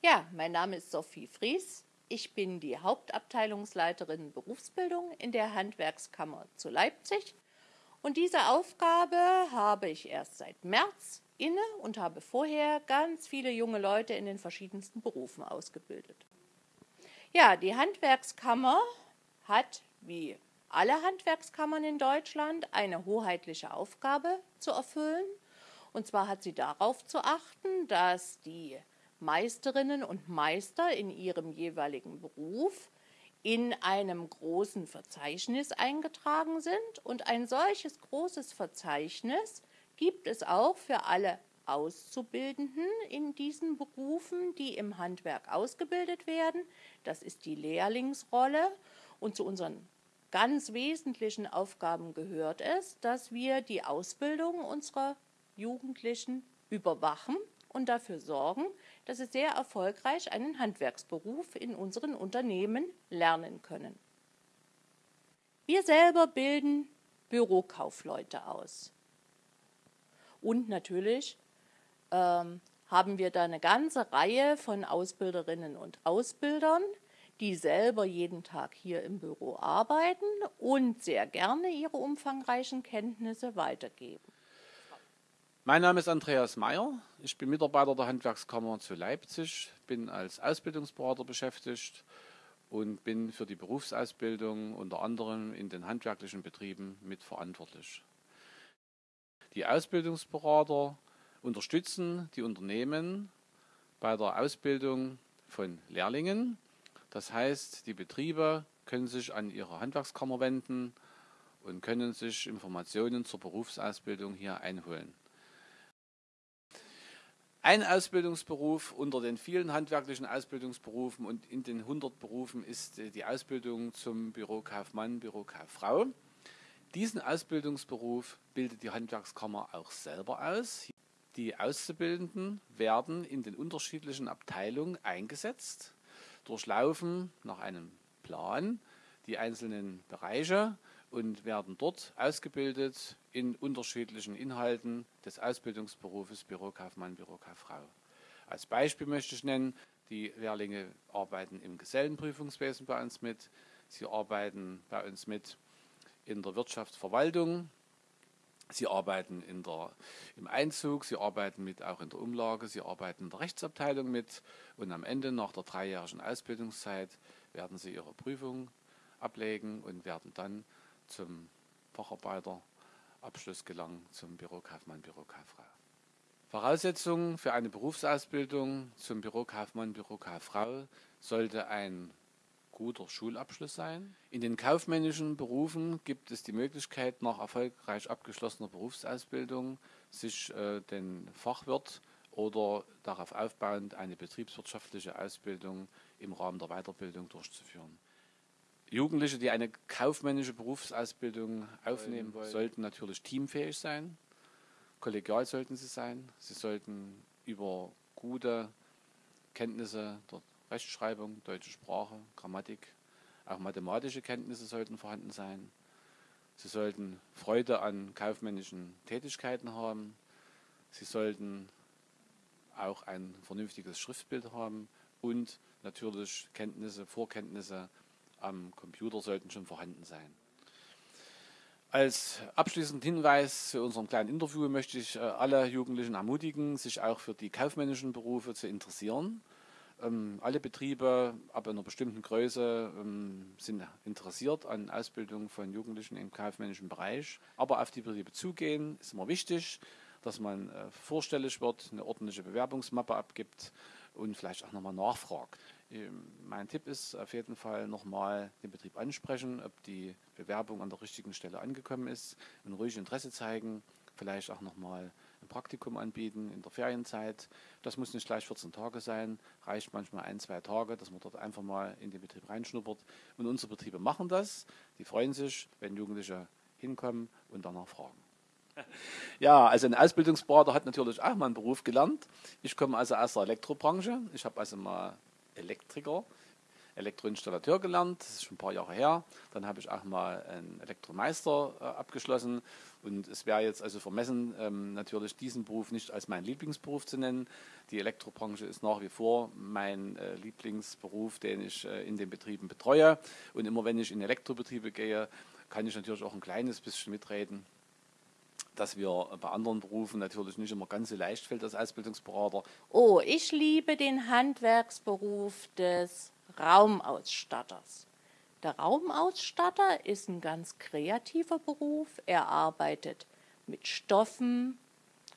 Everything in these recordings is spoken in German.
Ja, mein Name ist Sophie Fries. Ich bin die Hauptabteilungsleiterin Berufsbildung in der Handwerkskammer zu Leipzig. Und diese Aufgabe habe ich erst seit März inne und habe vorher ganz viele junge Leute in den verschiedensten Berufen ausgebildet. Ja, die Handwerkskammer hat, wie alle Handwerkskammern in Deutschland, eine hoheitliche Aufgabe zu erfüllen. Und zwar hat sie darauf zu achten, dass die Meisterinnen und Meister in ihrem jeweiligen Beruf in einem großen Verzeichnis eingetragen sind. Und ein solches großes Verzeichnis gibt es auch für alle Auszubildenden in diesen Berufen, die im Handwerk ausgebildet werden. Das ist die Lehrlingsrolle. Und zu unseren ganz wesentlichen Aufgaben gehört es, dass wir die Ausbildung unserer Jugendlichen überwachen und dafür sorgen, dass sie sehr erfolgreich einen Handwerksberuf in unseren Unternehmen lernen können. Wir selber bilden Bürokaufleute aus. Und natürlich ähm, haben wir da eine ganze Reihe von Ausbilderinnen und Ausbildern, die selber jeden Tag hier im Büro arbeiten und sehr gerne ihre umfangreichen Kenntnisse weitergeben. Mein Name ist Andreas Meyer. Ich bin Mitarbeiter der Handwerkskammer zu Leipzig, bin als Ausbildungsberater beschäftigt und bin für die Berufsausbildung unter anderem in den handwerklichen Betrieben mitverantwortlich. Die Ausbildungsberater unterstützen die Unternehmen bei der Ausbildung von Lehrlingen. Das heißt, die Betriebe können sich an ihre Handwerkskammer wenden und können sich Informationen zur Berufsausbildung hier einholen. Ein Ausbildungsberuf unter den vielen handwerklichen Ausbildungsberufen und in den 100 Berufen ist äh, die Ausbildung zum Bürokaufmann, Bürokauffrau. Diesen Ausbildungsberuf bildet die Handwerkskammer auch selber aus. Die Auszubildenden werden in den unterschiedlichen Abteilungen eingesetzt, durchlaufen nach einem Plan die einzelnen Bereiche und werden dort ausgebildet in unterschiedlichen Inhalten des Ausbildungsberufes Bürokaufmann, Bürokauffrau. Als Beispiel möchte ich nennen, die Lehrlinge arbeiten im Gesellenprüfungswesen bei uns mit, sie arbeiten bei uns mit in der Wirtschaftsverwaltung, sie arbeiten in der, im Einzug, sie arbeiten mit auch in der Umlage, sie arbeiten in der Rechtsabteilung mit. Und am Ende nach der dreijährigen Ausbildungszeit werden sie ihre Prüfung ablegen und werden dann zum Facharbeiterabschluss gelangen, zum Bürokaufmann, Bürokauffrau. Voraussetzung für eine Berufsausbildung zum Bürokaufmann, Bürokauffrau sollte ein guter Schulabschluss sein. In den kaufmännischen Berufen gibt es die Möglichkeit, nach erfolgreich abgeschlossener Berufsausbildung sich äh, den Fachwirt oder darauf aufbauend eine betriebswirtschaftliche Ausbildung im Rahmen der Weiterbildung durchzuführen. Jugendliche, die eine kaufmännische Berufsausbildung aufnehmen wollen, sollten natürlich teamfähig sein. Kollegial sollten sie sein. Sie sollten über gute Kenntnisse der Rechtschreibung, deutsche Sprache, Grammatik, auch mathematische Kenntnisse sollten vorhanden sein. Sie sollten Freude an kaufmännischen Tätigkeiten haben. Sie sollten auch ein vernünftiges Schriftbild haben und natürlich Kenntnisse, Vorkenntnisse am Computer sollten schon vorhanden sein. Als abschließenden Hinweis zu unserem kleinen Interview möchte ich äh, alle Jugendlichen ermutigen, sich auch für die kaufmännischen Berufe zu interessieren. Ähm, alle Betriebe ab einer bestimmten Größe ähm, sind interessiert an Ausbildung von Jugendlichen im kaufmännischen Bereich. Aber auf die Betriebe zugehen ist immer wichtig, dass man äh, vorstellig wird, eine ordentliche Bewerbungsmappe abgibt und vielleicht auch nochmal nachfragt. Ähm, mein Tipp ist auf jeden Fall nochmal den Betrieb ansprechen, ob die Bewerbung an der richtigen Stelle angekommen ist und ruhig Interesse zeigen, vielleicht auch nochmal ein Praktikum anbieten in der Ferienzeit. Das muss nicht gleich 14 Tage sein, reicht manchmal ein, zwei Tage, dass man dort einfach mal in den Betrieb reinschnuppert. Und unsere Betriebe machen das. Die freuen sich, wenn Jugendliche hinkommen und danach fragen. Ja, also ein Ausbildungsberater hat natürlich auch mal einen Beruf gelernt. Ich komme also aus der Elektrobranche. Ich habe also mal Elektriker Elektroinstallateur gelernt, das ist schon ein paar Jahre her. Dann habe ich auch mal einen Elektromeister äh, abgeschlossen und es wäre jetzt also vermessen, ähm, natürlich diesen Beruf nicht als meinen Lieblingsberuf zu nennen. Die Elektrobranche ist nach wie vor mein äh, Lieblingsberuf, den ich äh, in den Betrieben betreue. Und immer wenn ich in Elektrobetriebe gehe, kann ich natürlich auch ein kleines bisschen mitreden dass wir bei anderen Berufen natürlich nicht immer ganz so leicht fällt als Ausbildungsberater. Oh, ich liebe den Handwerksberuf des Raumausstatters. Der Raumausstatter ist ein ganz kreativer Beruf. Er arbeitet mit Stoffen,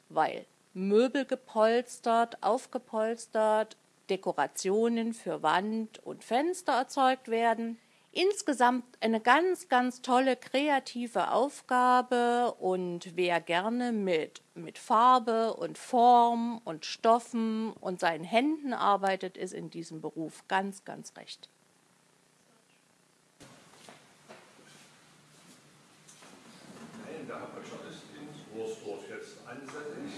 weil Möbel gepolstert, aufgepolstert, Dekorationen für Wand und Fenster erzeugt werden. Insgesamt eine ganz, ganz tolle kreative Aufgabe und wer gerne mit, mit Farbe und Form und Stoffen und seinen Händen arbeitet, ist in diesem Beruf ganz, ganz recht. Nein, der Hauptbachelor ist in Wursdorf jetzt ansässig